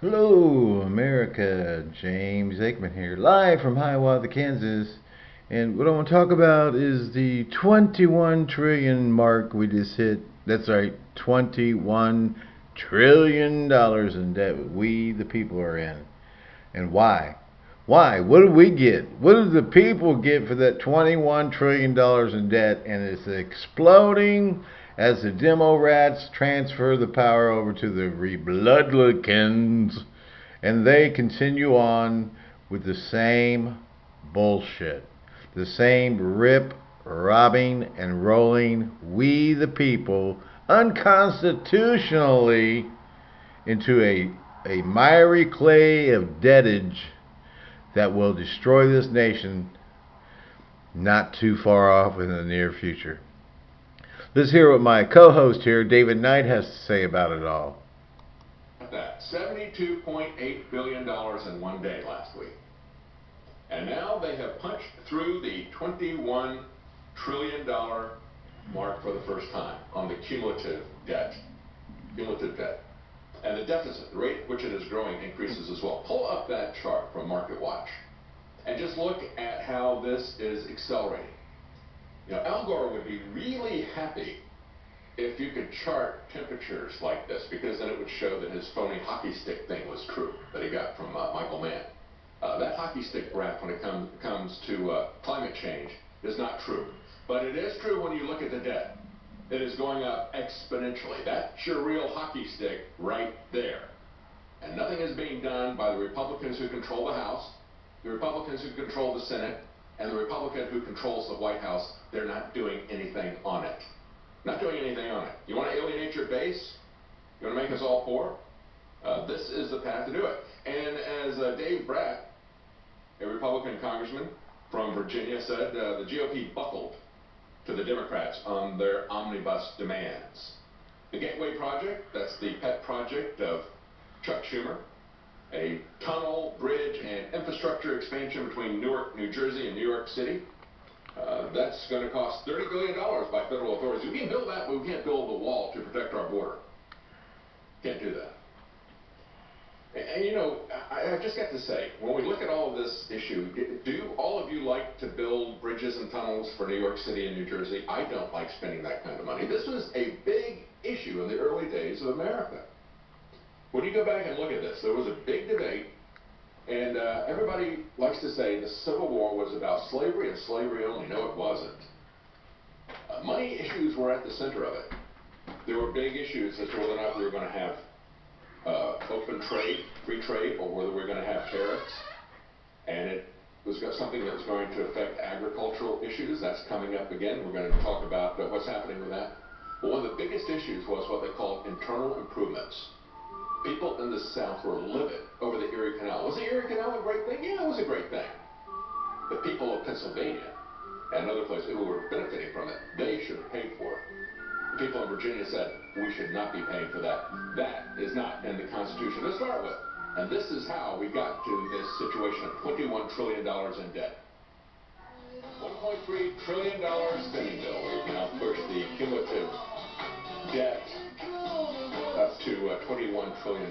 Hello, America. James Aikman here, live from Hiawatha, Kansas. And what I want to talk about is the 21 trillion mark we just hit. That's right, 21 trillion dollars in debt we, the people, are in. And why? Why? What do we get? What do the people get for that 21 trillion dollars in debt? And it's exploding as the demo rats transfer the power over to the Rebloodlicans, and they continue on with the same bullshit, the same rip, robbing, and rolling we the people unconstitutionally into a, a miry clay of debtage that will destroy this nation not too far off in the near future. Let's hear what my co-host here, David Knight, has to say about it all. That $72.8 billion in one day last week. And now they have punched through the $21 trillion mark for the first time on the cumulative debt. Cumulative debt. And the deficit, the rate at which it is growing, increases as well. Pull up that chart from Market Watch and just look at how this is accelerating. You know, Al Gore would be really happy if you could chart temperatures like this, because then it would show that his phony hockey stick thing was true that he got from uh, Michael Mann. Uh, that hockey stick graph, when it com comes to uh, climate change, is not true. But it is true when you look at the debt. It is going up exponentially. That's your real hockey stick right there. And nothing is being done by the Republicans who control the House, the Republicans who control the Senate, and the Republican who controls the White House, they're not doing anything on it. Not doing anything on it. You want to alienate your base? You want to make us all poor? Uh, this is the path to do it. And as uh, Dave Brat, a Republican congressman from Virginia, said, uh, the GOP buckled to the Democrats on their omnibus demands. The Gateway Project, that's the pet project of Chuck Schumer, a tunnel, bridge, and infrastructure expansion between Newark, New Jersey and New York City. Uh, that's going to cost $30 billion by federal authorities. We can build that, but we can't build the wall to protect our border. Can't do that. And, and you know, I, I just got to say, when we look at all of this issue, do all of you like to build bridges and tunnels for New York City and New Jersey? I don't like spending that kind of money. This was a big issue in the early days of America. When you go back and look at this, there was a big debate, and uh, everybody likes to say the Civil War was about slavery and slavery only. No, it wasn't. Uh, money issues were at the center of it. There were big issues as to whether or not we were going to have uh, open trade, free trade, or whether we are going to have tariffs. And it was something that was going to affect agricultural issues. That's coming up again. We're going to talk about uh, what's happening with that. But one of the biggest issues was what they called internal improvements people in the South were livid over the Erie Canal. Was the Erie Canal a great thing? Yeah, it was a great thing. The people of Pennsylvania and other places who were benefiting from it, they should have paid for it. The people in Virginia said, we should not be paying for that. That is not in the Constitution to start with. And this is how we got to this situation of $21 trillion in debt. $1.3 trillion spending bill. We've now pushed the cumulative debt to uh, $21 trillion.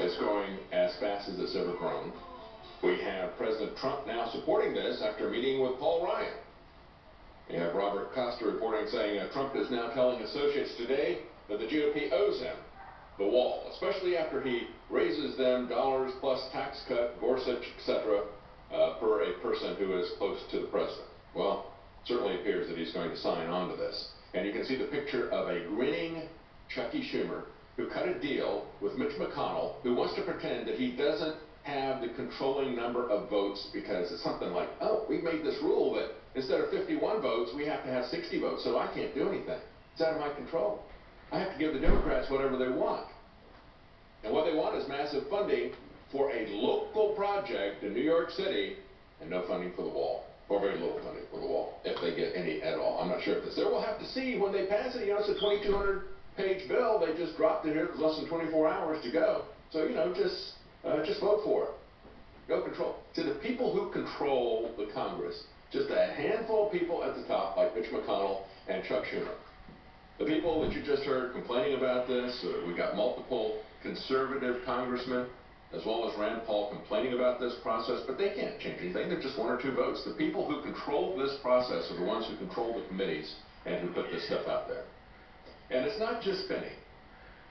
It's growing as fast as it's ever grown. We have President Trump now supporting this after meeting with Paul Ryan. We have Robert Costa reporting saying uh, Trump is now telling associates today that the GOP owes him the wall, especially after he raises them dollars plus tax cut, Gorsuch, etc., uh, per a person who is close to the president. Well, certainly appears that he's going to sign on to this. And you can see the picture of a grinning Chucky Schumer, who cut a deal with Mitch McConnell, who wants to pretend that he doesn't have the controlling number of votes because it's something like, oh, we made this rule that instead of 51 votes, we have to have 60 votes, so I can't do anything. It's out of my control. I have to give the Democrats whatever they want. And what they want is massive funding for a local project in New York City and no funding for the wall. Or very little funding for the wall, if they get any at all. I'm not sure if it's there. We'll have to see when they pass it. You know, it's a 2,200 page bill. They just dropped it here. It was less than 24 hours to go. So, you know, just, uh, just vote for it. Go control. To the people who control the Congress, just a handful of people at the top, like Mitch McConnell and Chuck Schumer. The people that you just heard complaining about this, uh, we got multiple conservative congressmen, as well as Rand Paul, complaining about this process, but they can't change anything. They're just one or two votes. The people who control this process are the ones who control the committees and who put this stuff out there. And it's not just spending.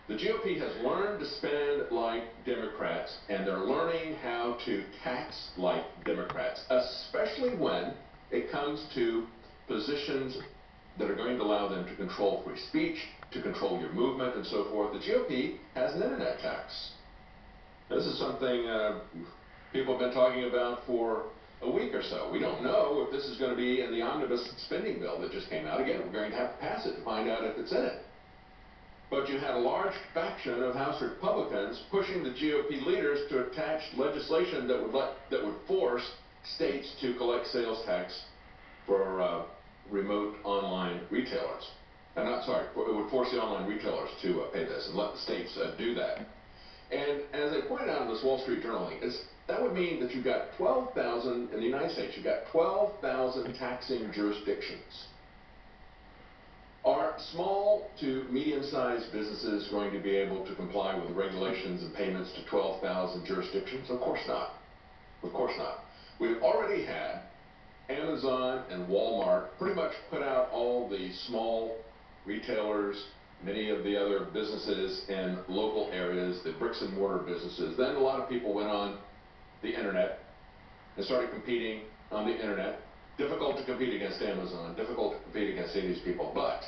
The GOP has learned to spend like Democrats, and they're learning how to tax like Democrats, especially when it comes to positions that are going to allow them to control free speech, to control your movement, and so forth. The GOP has an internet tax. This is something uh, people have been talking about for a week or so. We don't know if this is going to be in the omnibus spending bill that just came out. Again, we're going to have to pass it to find out if it's in it. But you had a large faction of House Republicans pushing the GOP leaders to attach legislation that would let that would force states to collect sales tax for uh, remote online retailers. I'm not sorry, it would force the online retailers to uh, pay this and let the states uh, do that. And as they pointed out in this Wall Street Journal link, that would mean that you've got 12,000 in the United States, you've got 12,000 taxing jurisdictions. Are small to medium-sized businesses going to be able to comply with regulations and payments to 12,000 jurisdictions? Of course not. Of course not. We've already had Amazon and Walmart pretty much put out all the small retailers, many of the other businesses in local areas, the bricks and mortar businesses. Then a lot of people went on the internet and started competing on the internet Difficult to compete against Amazon, difficult to compete against any of these people, but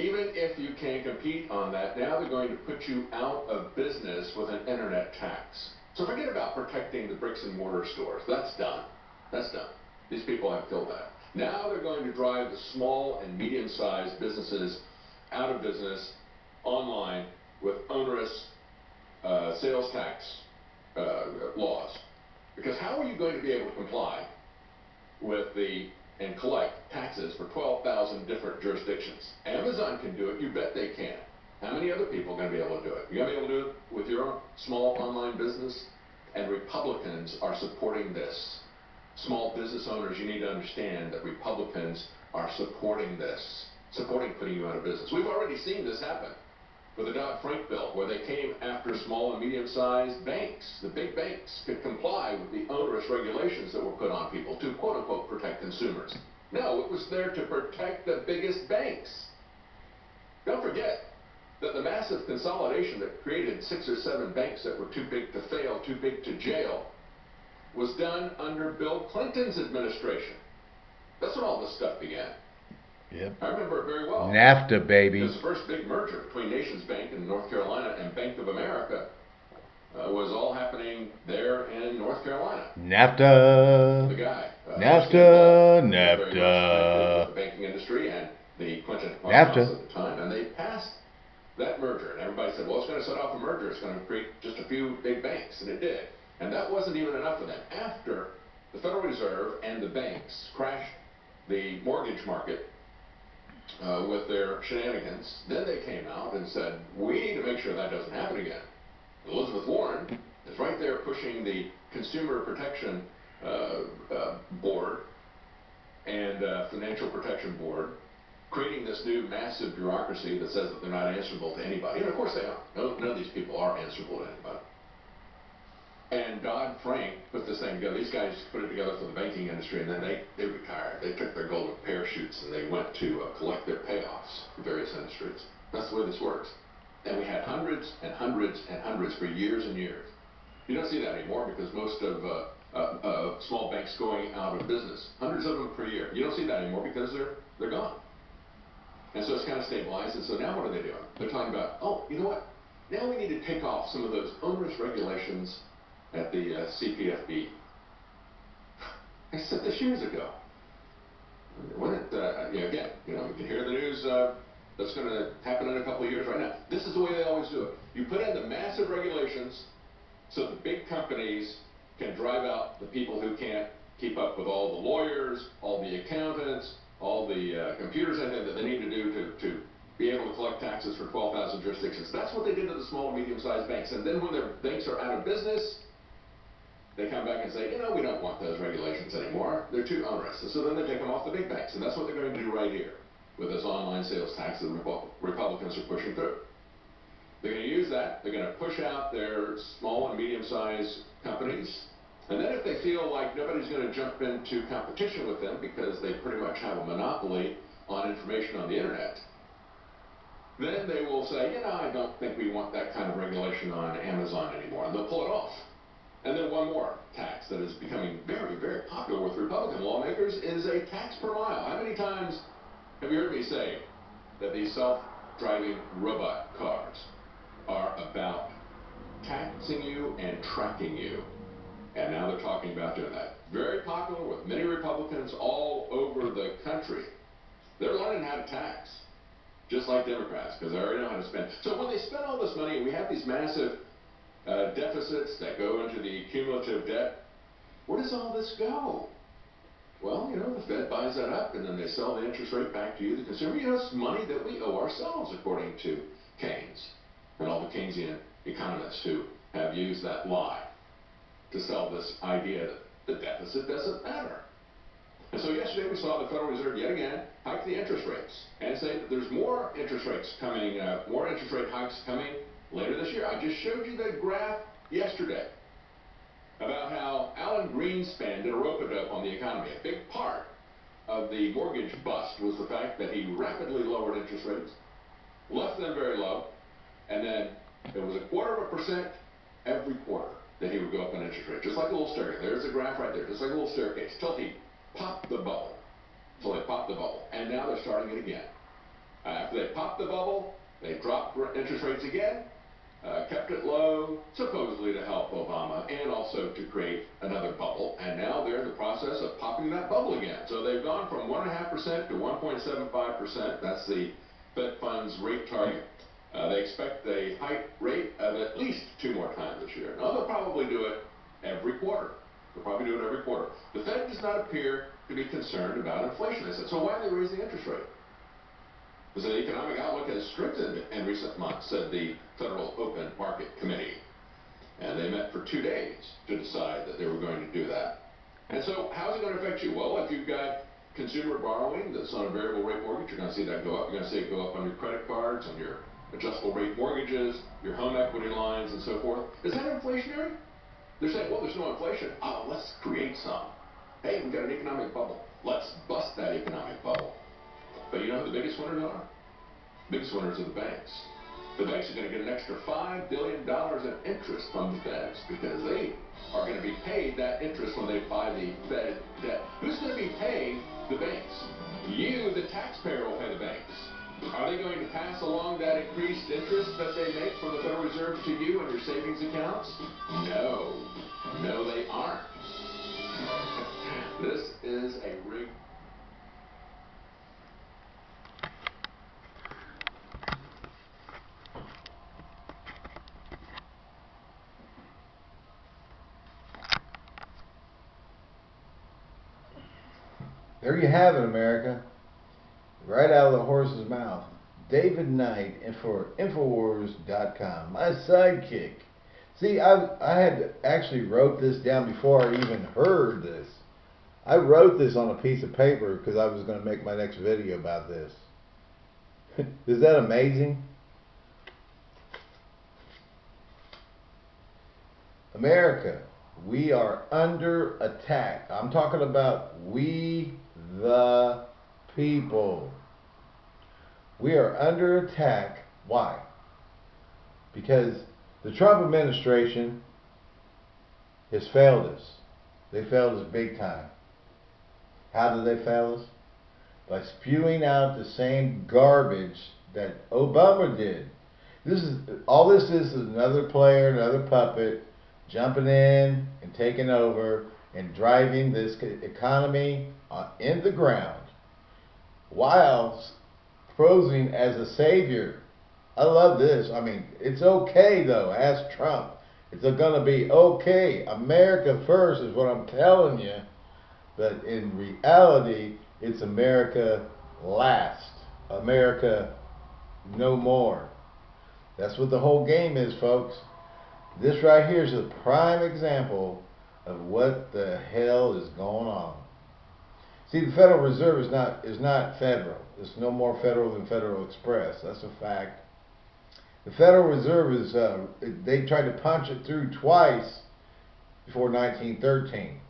even if you can compete on that, now they're going to put you out of business with an internet tax. So forget about protecting the bricks and mortar stores. That's done. That's done. These people have killed that. Now they're going to drive the small and medium-sized businesses out of business online with onerous uh, sales tax uh, laws. Because how are you going to be able to comply with the and collect taxes for 12,000 different jurisdictions. Amazon can do it. You bet they can. How many other people are going to be able to do it? You're going to be able to do it with your small online business? And Republicans are supporting this. Small business owners, you need to understand that Republicans are supporting this, supporting putting you out of business. We've already seen this happen for the Dodd-Frank bill, where they came after small and medium-sized banks. The big banks could comply with the onerous regulations that were put on people to quote-unquote protect consumers. No, it was there to protect the biggest banks. Don't forget that the massive consolidation that created six or seven banks that were too big to fail, too big to jail, was done under Bill Clinton's administration. That's when all this stuff began. Yep. I remember it very well. NAFTA, baby. This first big merger between Nations Bank in North Carolina and Bank of America uh, was all happening there in North Carolina. NAFTA. The guy. Uh, NAFTA. NAFTA. The banking industry and the Clinton House at the time, and they passed that merger. And everybody said, well, it's going to set off a merger. It's going to create just a few big banks, and it did. And that wasn't even enough for them. After the Federal Reserve and the banks crashed the mortgage market uh, with their shenanigans. Then they came out and said, we need to make sure that doesn't happen again. Elizabeth Warren is right there pushing the Consumer Protection uh, uh, Board and uh, Financial Protection Board, creating this new massive bureaucracy that says that they're not answerable to anybody. And of course they are. No, none of these people are answerable to anybody. And Dodd-Frank put this thing together. These guys put it together for the banking industry, and then they, they retired. They took their golden parachutes and they went to uh, collect their payoffs for various industries. That's the way this works. And we had hundreds and hundreds and hundreds for years and years. You don't see that anymore because most of uh, uh, uh, small banks going out of business. Hundreds of them per year. You don't see that anymore because they're they're gone. And so it's kind of stabilized. And so now what are they doing? They're talking about, oh, you know what? Now we need to take off some of those onerous regulations at the uh, CPFB. I said this years ago. When it, uh, you know, again, you know, hear the news uh, that's going to happen in a couple of years right now. This is the way they always do it. You put in the massive regulations so the big companies can drive out the people who can't keep up with all the lawyers, all the accountants, all the uh, computers and that they need to do to, to be able to collect taxes for 12,000 jurisdictions. That's what they did to the small and medium-sized banks. And then when their banks are out of business, they come back and say, you know, we don't want those regulations anymore. They're too onerous. So then they take them off the big banks. And that's what they're going to do right here with this online sales tax that Republicans are pushing through. They're going to use that. They're going to push out their small and medium-sized companies. And then if they feel like nobody's going to jump into competition with them because they pretty much have a monopoly on information on the internet, then they will say, you know, I don't think we want that kind of regulation on Amazon anymore. And they'll pull it off. More tax that is becoming very, very popular with Republican lawmakers is a tax per mile. How many times have you heard me say that these self-driving robot cars are about taxing you and tracking you? And now they're talking about doing that. Very popular with many Republicans all over the country. They're learning how to tax, just like Democrats, because they already know how to spend. So when they spend all this money, we have these massive uh, deficits that go into the cumulative debt, where does all this go? Well, you know, the Fed buys that up, and then they sell the interest rate back to you, the consumer. You know, it's money that we owe ourselves, according to Keynes and all the Keynesian economists who have used that lie to sell this idea that the deficit doesn't matter. And so yesterday we saw the Federal Reserve yet again hike the interest rates and say that there's more interest rates coming, uh, more interest rate hikes coming later this year. I just showed you the graph yesterday about how Alan Greenspan did a rope-a-dope on the economy. A big part of the mortgage bust was the fact that he rapidly lowered interest rates, left them very low, and then it was a quarter of a percent every quarter that he would go up on interest rate, just like a little staircase. There's a graph right there, just like a little staircase, till he popped the bubble. So they popped the bubble, and now they're starting it again. After they popped the bubble, they dropped interest rates again, uh, kept it low, supposedly to help Obama, and also to create another bubble. And now they're in the process of popping that bubble again. So they've gone from 1.5% to 1.75%. That's the Fed funds rate target. Uh, they expect a hike rate of at least two more times this year. Now, they'll probably do it every quarter. They'll probably do it every quarter. The Fed does not appear to be concerned about inflation. They said, so why are they raising interest rate? Because the economic outlook has strengthened in recent months, said the Federal Open Market Committee. And they met for two days to decide that they were going to do that. And so, how is it going to affect you? Well, if you've got consumer borrowing that's on a variable rate mortgage, you're going to see that go up. You're going to see it go up on your credit cards, on your adjustable rate mortgages, your home equity lines, and so forth. Is that inflationary? They're saying, well, there's no inflation. Oh, let's create some. Hey, we've got an economic bubble. Let's bust that economic bubble. But you know who the biggest winners are? The Biggest winners are the banks. The banks are going to get an extra $5 billion in interest from the feds because they are going to be paid that interest when they buy the Fed debt. Who's going to be paying the banks? You, the taxpayer, will pay the banks. Are they going to pass along that increased interest that they make from the Federal Reserve to you and your savings accounts? No. No, they aren't. this is a rigged There you have it, America. Right out of the horse's mouth. David Knight for Infowars.com, my sidekick. See, I, I had actually wrote this down before I even heard this. I wrote this on a piece of paper because I was going to make my next video about this. Is that amazing? America, we are under attack. I'm talking about we the people. We are under attack. Why? Because the Trump administration has failed us. They failed us big time. How did they fail us? By spewing out the same garbage that Obama did. This is all this is is another player, another puppet jumping in and taking over and driving this economy uh, in the ground while posing as a savior. I love this. I mean, it's okay though. Ask Trump. It's going to be okay. America first is what I'm telling you. But in reality, it's America last. America no more. That's what the whole game is, folks. This right here is a prime example of what the hell is going on. See, the Federal Reserve is not is not federal. It's no more federal than Federal Express. That's a fact. The Federal Reserve is, uh, they tried to punch it through twice before 1913.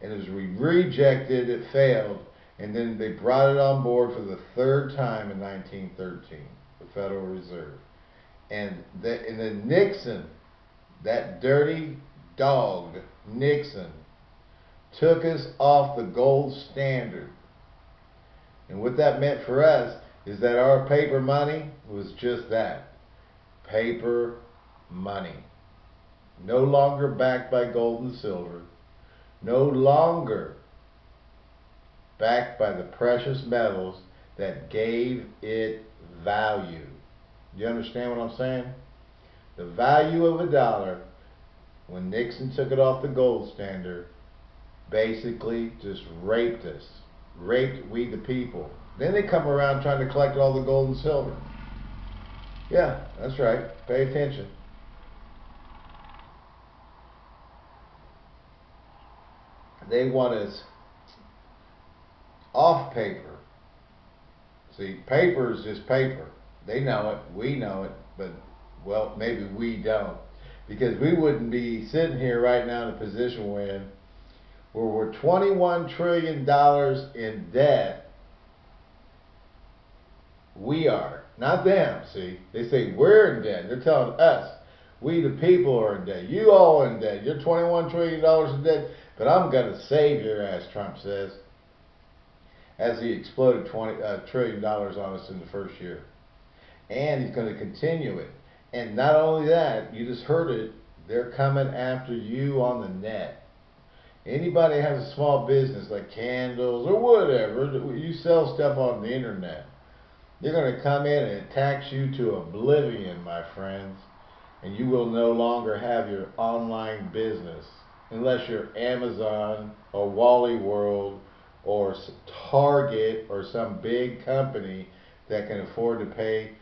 And it was rejected, it failed, and then they brought it on board for the third time in 1913, the Federal Reserve. And, the, and then Nixon, that dirty dog, Nixon, took us off the gold standard. And what that meant for us is that our paper money was just that paper money. No longer backed by gold and silver, no longer backed by the precious metals that gave it value. You understand what I'm saying? The value of a dollar, when Nixon took it off the gold standard, basically just raped us. Raped we the people. Then they come around trying to collect all the gold and silver. Yeah, that's right. Pay attention. They want us off paper. See, paper is just paper. They know it, we know it, but well, maybe we don't. Because we wouldn't be sitting here right now in a position where, where we're $21 trillion in debt. We are, not them, see. They say we're in debt. They're telling us, we the people are in debt. You all in debt. You're $21 trillion in debt, but I'm going to save your ass, Trump says. As he exploded 20 uh, trillion dollars on us in the first year. And he's going to continue it. And not only that, you just heard it, they're coming after you on the net. Anybody has a small business like candles or whatever, you sell stuff on the internet. They're going to come in and tax you to oblivion, my friends. And you will no longer have your online business unless you're Amazon or Wally World or Target or some big company that can afford to pay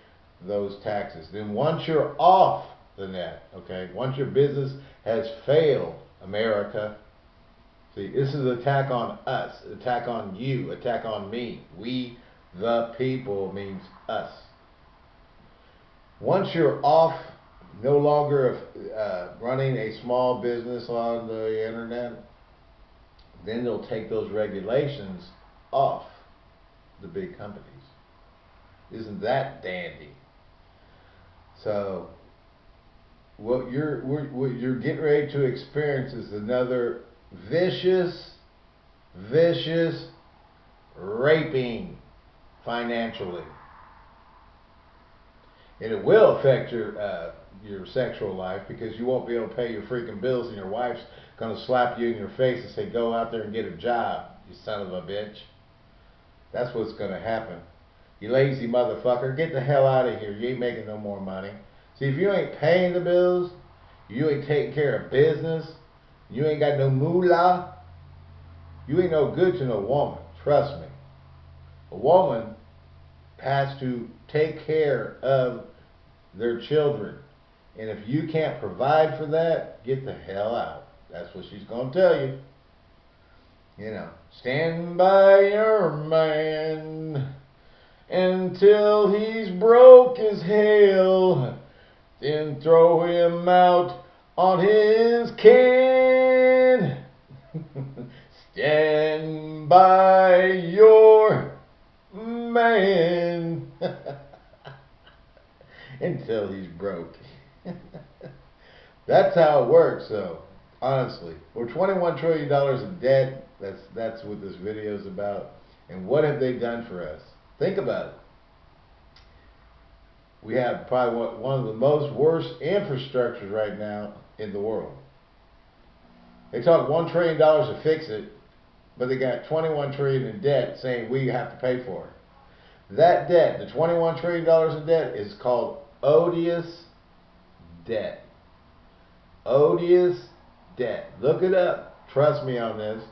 those taxes. Then once you're off the net, okay, once your business has failed, America, see, this is an attack on us, attack on you, attack on me. We, the people, means us. Once you're off, no longer uh, running a small business on the internet, then they'll take those regulations off the big companies. Isn't that dandy? So, what you're what you're getting ready to experience is another vicious, vicious raping financially, and it will affect your uh, your sexual life because you won't be able to pay your freaking bills, and your wife's gonna slap you in your face and say, "Go out there and get a job, you son of a bitch." That's what's gonna happen. You lazy motherfucker, get the hell out of here. You ain't making no more money. See, if you ain't paying the bills, you ain't taking care of business, you ain't got no moolah, you ain't no good to no woman. Trust me. A woman has to take care of their children. And if you can't provide for that, get the hell out. That's what she's going to tell you. You know, stand by your man until he's broke as hell. Then throw him out on his can. Stand by your man until he's broke. that's how it works, though. Honestly, we're 21 trillion dollars in debt. That's that's what this video is about. And what have they done for us? Think about it. We have probably one of the most worst infrastructures right now in the world. They talk one trillion dollars to fix it, but they got 21 trillion in debt, saying we have to pay for it. That debt, the 21 trillion dollars in debt, is called odious debt. Odious debt. Look it up. Trust me on this.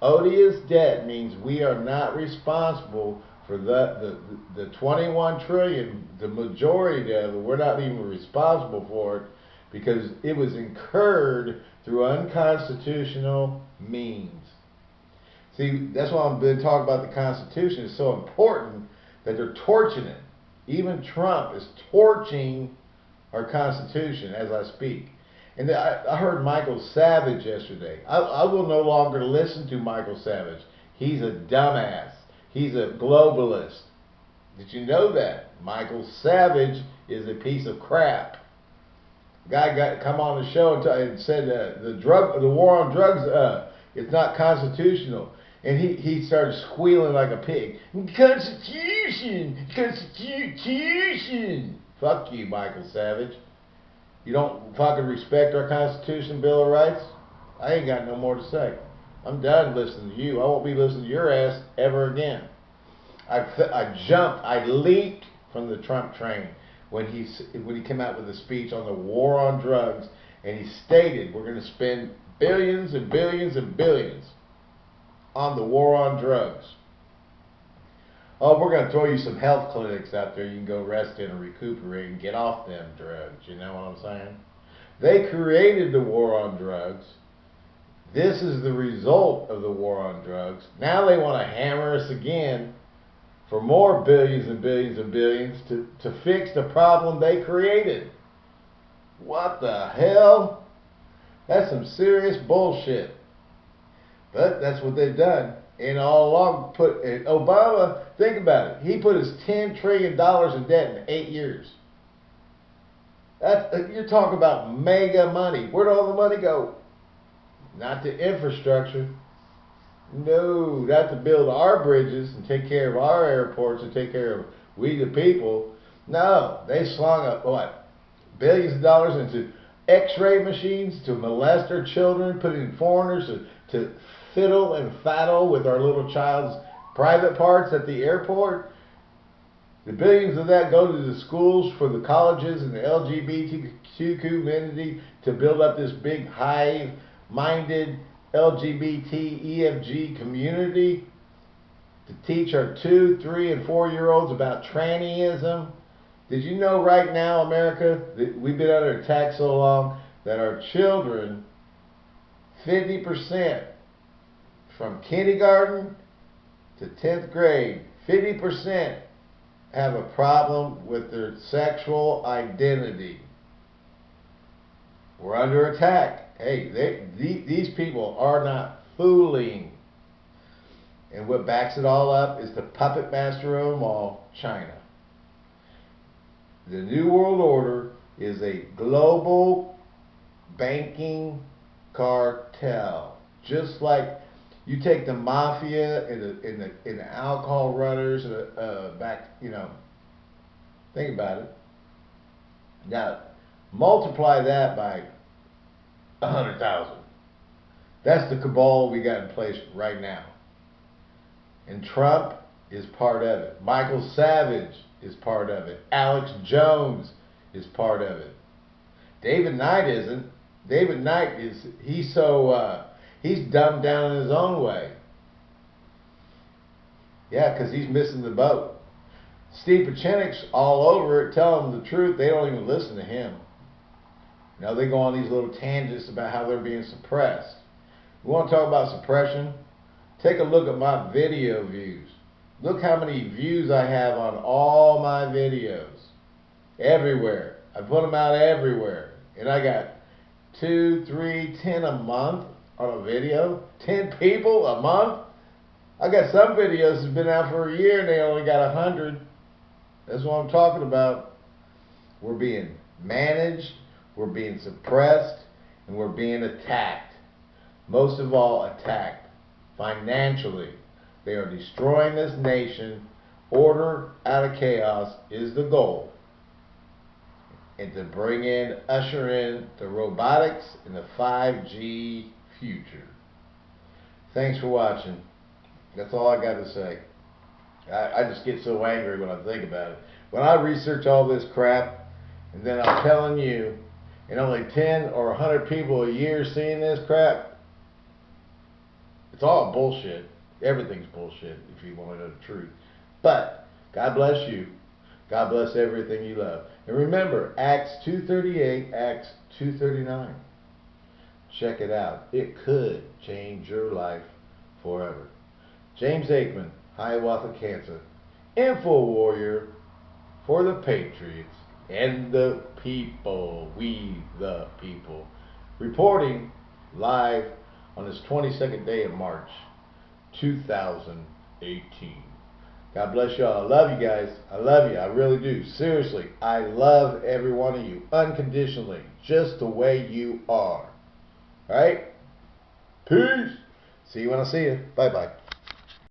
Odious debt means we are not responsible for that the, the 21 trillion, the majority of it, we're not even responsible for it because it was incurred through unconstitutional means. See, that's why I've been talking about the Constitution. It's so important that they're torching it. Even Trump is torching our Constitution as I speak. And I, I heard Michael Savage yesterday. I, I will no longer listen to Michael Savage. He's a dumbass. He's a globalist. Did you know that? Michael Savage is a piece of crap. Guy got come on the show and, t- and said uh, the drug, the war on drugs, uh, it's not constitutional. And he, he started squealing like a pig. Constitution, Constitution. Fuck you, Michael Savage. You don't fucking respect our Constitution, Bill of Rights? I ain't got no more to say. I'm done listening to you. I won't be listening to your ass ever again. I, I jumped, I leaped from the Trump train when he when he came out with a speech on the war on drugs, and he stated we're going to spend billions and billions and billions on the war on drugs. Oh, we're going to throw you some health clinics out there you can go rest in and recuperate and get off them drugs. You know what I'm saying? They created the war on drugs. This is the result of the war on drugs. Now they want to hammer us again for more billions and billions and billions to, to fix the problem they created. What the hell? That's some serious bullshit. But that's what they've done. And all along, put Obama. Think about it. He put his ten trillion dollars in debt in eight years. That's uh, you're talking about mega money. Where'd all the money go? Not the infrastructure. No, not to build our bridges and take care of our airports and take care of we the people. No, they slung up what billions of dollars into X-ray machines to molest our children, putting foreigners to, to fiddle and faddle with our little child's private parts at the airport. The billions of that go to the schools for the colleges and the LGBTQ community to build up this big hive-minded LGBT EFG community to teach our two, three, and four year olds about trannyism. Did you know right now, America, that we've been under attack so long that our children, 50% from kindergarten to 10th grade, 50% have a problem with their sexual identity. We're under attack. Hey, they, these people are not fooling. And what backs it all up is the puppet master of them all, China. The New World Order is a global banking cartel. Just like you take the mafia and the, and the, and the alcohol runners uh, uh, back, you know, think about it. Now, multiply that by a hundred thousand. That's the cabal we got in place right now. And Trump is part of it. Michael Savage is part of it. Alex Jones is part of it. David Knight isn't. David Knight is he's so uh, he's dumbed down in his own way. Yeah, because he's missing the boat. Steve Pieczenik's all over it, telling them the truth. They don't even listen to him. Know, they go on these little tangents about how they're being suppressed. We want to talk about suppression? Take a look at my video views. Look how many views I have on all my videos. Everywhere. I put them out everywhere. And I got two, three, ten a month on a video. Ten people a month. I got some videos that's been out for a year and they only got a hundred. That's what I'm talking about. We're being managed, we're being suppressed, and we're being attacked. Most of all, attacked financially. They are destroying this nation. Order out of chaos is the goal. And to bring in, usher in the robotics and the 5G future. Thanks for watching. That's all I got to say. I, I just get so angry when I think about it. When I research all this crap, and then I'm telling you, and only 10 or 100 people a year seeing this crap, it's all bullshit. Everything's bullshit if you want to know the truth. But God bless you. God bless everything you love. And remember, Acts 2.38, Acts 2.39. Check it out. It could change your life forever. James Aikman, Hiawatha, Kansas. Info warrior for the Patriots. And the people, we the people, reporting live on this 22nd day of March 2018. God bless y'all. I love you guys. I love you. I really do. Seriously, I love every one of you unconditionally, just the way you are. All right? Peace. See you when I see you. Bye bye.